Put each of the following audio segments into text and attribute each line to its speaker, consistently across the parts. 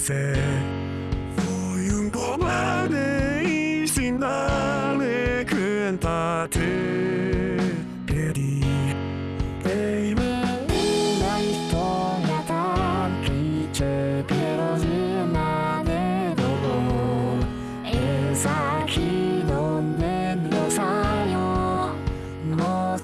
Speaker 1: sé. Fui un cobarde y sin darme cuenta te perdí. Baby, una historia tan cliché, pero llena de dolor. Es aquí donde los años nos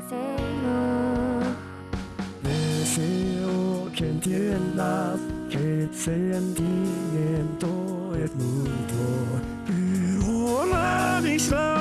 Speaker 2: derecho de hacerlo.
Speaker 1: Deseo que entiendas que el sentimiento es mutuo, pero la distancia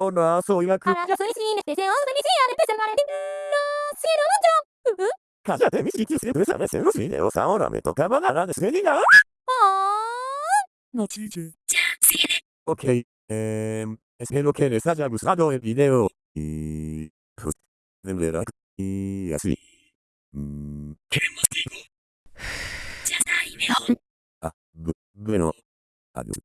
Speaker 1: Hola, soy la
Speaker 2: Ahora yo soy sin deseo de mi tía de empezar a no si no mucho.
Speaker 1: Cállate, mis sitios siempre sabes en los videos. Ahora me tocaba la despedida.
Speaker 2: Oh.
Speaker 1: No chille. Ok, em, espero que les haya gustado el video. Y... Pues, de verdad. Y así. Mm, ¿Qué más digo? Ah, bu- bueno. Adiós.